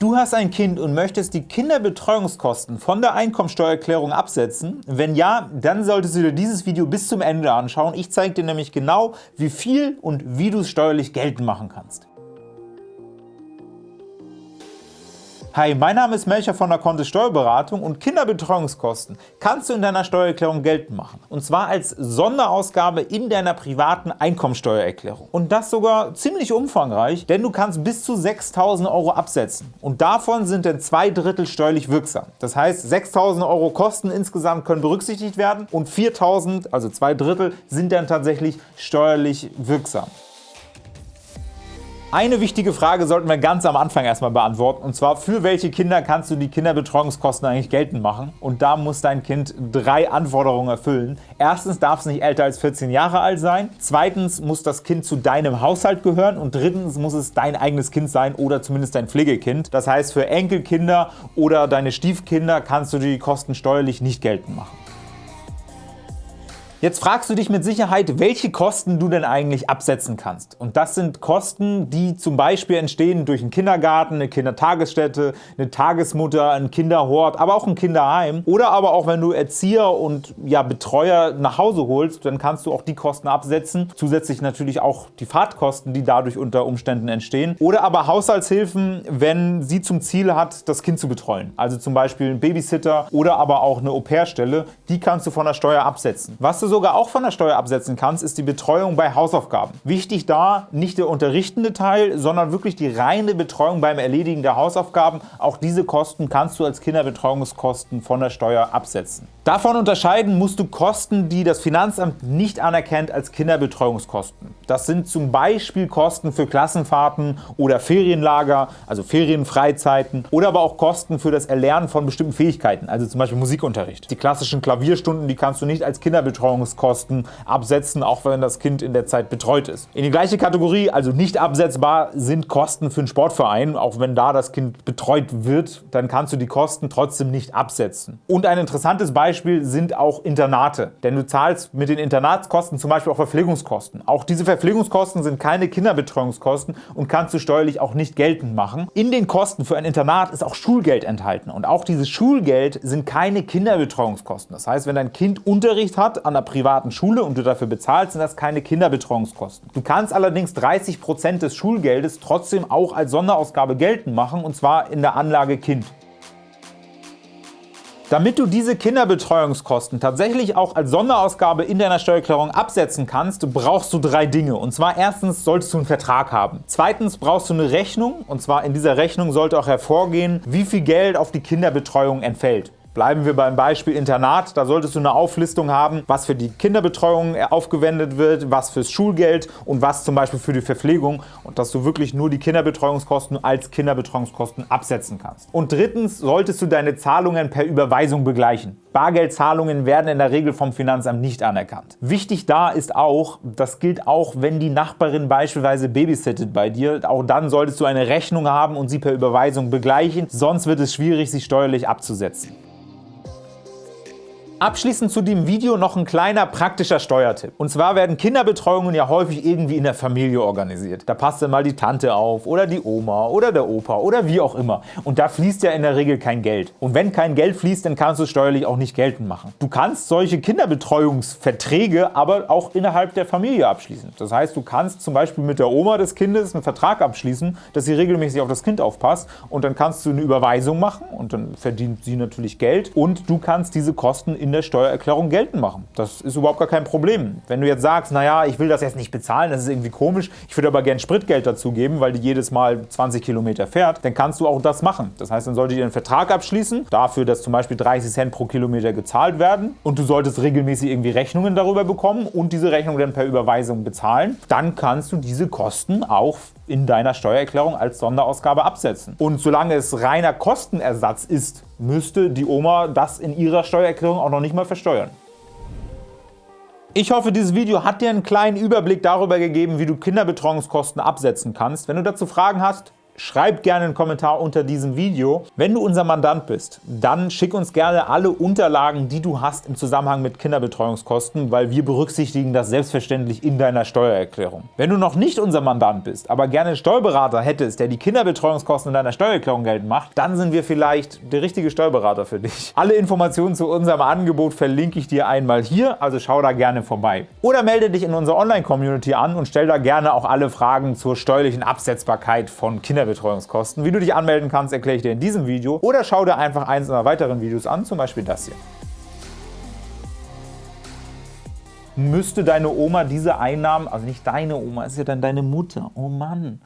Du hast ein Kind und möchtest die Kinderbetreuungskosten von der Einkommensteuererklärung absetzen? Wenn ja, dann solltest du dir dieses Video bis zum Ende anschauen. Ich zeige dir nämlich genau, wie viel und wie du es steuerlich geltend machen kannst. Hi, mein Name ist Melcher von der Kontist Steuerberatung und Kinderbetreuungskosten kannst du in deiner Steuererklärung geltend machen. Und zwar als Sonderausgabe in deiner privaten Einkommensteuererklärung. Und das sogar ziemlich umfangreich, denn du kannst bis zu 6.000 Euro absetzen. Und davon sind dann zwei Drittel steuerlich wirksam. Das heißt, 6.000 Euro Kosten insgesamt können berücksichtigt werden und 4.000, also zwei Drittel, sind dann tatsächlich steuerlich wirksam. Eine wichtige Frage sollten wir ganz am Anfang erstmal beantworten, und zwar für welche Kinder kannst du die Kinderbetreuungskosten eigentlich geltend machen? Und da muss dein Kind drei Anforderungen erfüllen. Erstens darf es nicht älter als 14 Jahre alt sein, zweitens muss das Kind zu deinem Haushalt gehören und drittens muss es dein eigenes Kind sein oder zumindest dein Pflegekind. Das heißt, für Enkelkinder oder deine Stiefkinder kannst du die Kosten steuerlich nicht geltend machen. Jetzt fragst du dich mit Sicherheit, welche Kosten du denn eigentlich absetzen kannst. Und das sind Kosten, die zum Beispiel entstehen durch einen Kindergarten, eine Kindertagesstätte, eine Tagesmutter, ein Kinderhort, aber auch ein Kinderheim. Oder aber auch, wenn du Erzieher und ja, Betreuer nach Hause holst, dann kannst du auch die Kosten absetzen. Zusätzlich natürlich auch die Fahrtkosten, die dadurch unter Umständen entstehen. Oder aber Haushaltshilfen, wenn sie zum Ziel hat, das Kind zu betreuen. Also zum Beispiel ein Babysitter oder aber auch eine Au-pair-Stelle. Die kannst du von der Steuer absetzen. Was du sogar auch von der Steuer absetzen kannst, ist die Betreuung bei Hausaufgaben. Wichtig da nicht der unterrichtende Teil, sondern wirklich die reine Betreuung beim Erledigen der Hausaufgaben. Auch diese Kosten kannst du als Kinderbetreuungskosten von der Steuer absetzen. Davon unterscheiden musst du Kosten, die das Finanzamt nicht anerkennt als Kinderbetreuungskosten. Das sind zum Beispiel Kosten für Klassenfahrten oder Ferienlager, also Ferienfreizeiten oder aber auch Kosten für das Erlernen von bestimmten Fähigkeiten, also zum Beispiel Musikunterricht. Die klassischen Klavierstunden, die kannst du nicht als Kinderbetreuungskosten absetzen, auch wenn das Kind in der Zeit betreut ist. In die gleiche Kategorie, also nicht absetzbar, sind Kosten für einen Sportverein. Auch wenn da das Kind betreut wird, dann kannst du die Kosten trotzdem nicht absetzen. Und ein interessantes Beispiel Beispiel sind auch Internate, denn du zahlst mit den Internatskosten zum Beispiel auch Verpflegungskosten. Auch diese Verpflegungskosten sind keine Kinderbetreuungskosten und kannst du steuerlich auch nicht geltend machen. In den Kosten für ein Internat ist auch Schulgeld enthalten und auch dieses Schulgeld sind keine Kinderbetreuungskosten. Das heißt, wenn dein Kind Unterricht hat an einer privaten Schule und du dafür bezahlst, sind das keine Kinderbetreuungskosten. Du kannst allerdings 30% des Schulgeldes trotzdem auch als Sonderausgabe geltend machen und zwar in der Anlage Kind. Damit du diese Kinderbetreuungskosten tatsächlich auch als Sonderausgabe in deiner Steuererklärung absetzen kannst, brauchst du drei Dinge. Und zwar erstens solltest du einen Vertrag haben. Zweitens brauchst du eine Rechnung. Und zwar in dieser Rechnung sollte auch hervorgehen, wie viel Geld auf die Kinderbetreuung entfällt. Bleiben wir beim Beispiel Internat. Da solltest du eine Auflistung haben, was für die Kinderbetreuung aufgewendet wird, was fürs Schulgeld und was zum Beispiel für die Verpflegung und dass du wirklich nur die Kinderbetreuungskosten als Kinderbetreuungskosten absetzen kannst. Und drittens solltest du deine Zahlungen per Überweisung begleichen. Bargeldzahlungen werden in der Regel vom Finanzamt nicht anerkannt. Wichtig da ist auch, das gilt auch, wenn die Nachbarin beispielsweise babysittet bei dir, auch dann solltest du eine Rechnung haben und sie per Überweisung begleichen, sonst wird es schwierig, sie steuerlich abzusetzen. Abschließend zu dem Video noch ein kleiner praktischer Steuertipp. Und zwar werden Kinderbetreuungen ja häufig irgendwie in der Familie organisiert. Da passt dann mal die Tante auf oder die Oma oder der Opa oder wie auch immer. Und da fließt ja in der Regel kein Geld. Und wenn kein Geld fließt, dann kannst du es steuerlich auch nicht geltend machen. Du kannst solche Kinderbetreuungsverträge aber auch innerhalb der Familie abschließen. Das heißt, du kannst zum Beispiel mit der Oma des Kindes einen Vertrag abschließen, dass sie regelmäßig auf das Kind aufpasst und dann kannst du eine Überweisung machen und dann verdient sie natürlich Geld und du kannst diese Kosten in in der Steuererklärung geltend machen. Das ist überhaupt gar kein Problem. Wenn du jetzt sagst, naja, ich will das jetzt nicht bezahlen, das ist irgendwie komisch, ich würde aber gerne Spritgeld dazu geben, weil die jedes Mal 20 Kilometer fährt, dann kannst du auch das machen. Das heißt, dann solltet ihr einen Vertrag abschließen, dafür, dass zum Beispiel 30 Cent pro Kilometer gezahlt werden und du solltest regelmäßig irgendwie Rechnungen darüber bekommen und diese Rechnung dann per Überweisung bezahlen, dann kannst du diese Kosten auch in deiner Steuererklärung als Sonderausgabe absetzen. Und solange es reiner Kostenersatz ist, müsste die Oma das in ihrer Steuererklärung auch noch nicht mal versteuern. Ich hoffe, dieses Video hat dir einen kleinen Überblick darüber gegeben, wie du Kinderbetreuungskosten absetzen kannst. Wenn du dazu Fragen hast, schreib gerne einen Kommentar unter diesem Video. Wenn du unser Mandant bist, dann schick uns gerne alle Unterlagen, die du hast im Zusammenhang mit Kinderbetreuungskosten, weil wir berücksichtigen das selbstverständlich in deiner Steuererklärung. Wenn du noch nicht unser Mandant bist, aber gerne einen Steuerberater hättest, der die Kinderbetreuungskosten in deiner Steuererklärung geltend macht, dann sind wir vielleicht der richtige Steuerberater für dich. Alle Informationen zu unserem Angebot verlinke ich dir einmal hier, also schau da gerne vorbei. Oder melde dich in unserer Online-Community an und stell da gerne auch alle Fragen zur steuerlichen Absetzbarkeit von Kinderbetreuungskosten Kinderbetreuungskosten. Wie du dich anmelden kannst, erkläre ich dir in diesem Video oder schau dir einfach eins unserer weiteren Videos an, zum Beispiel das hier. Müsste deine Oma diese Einnahmen, also nicht deine Oma, ist ja dann deine Mutter, oh Mann,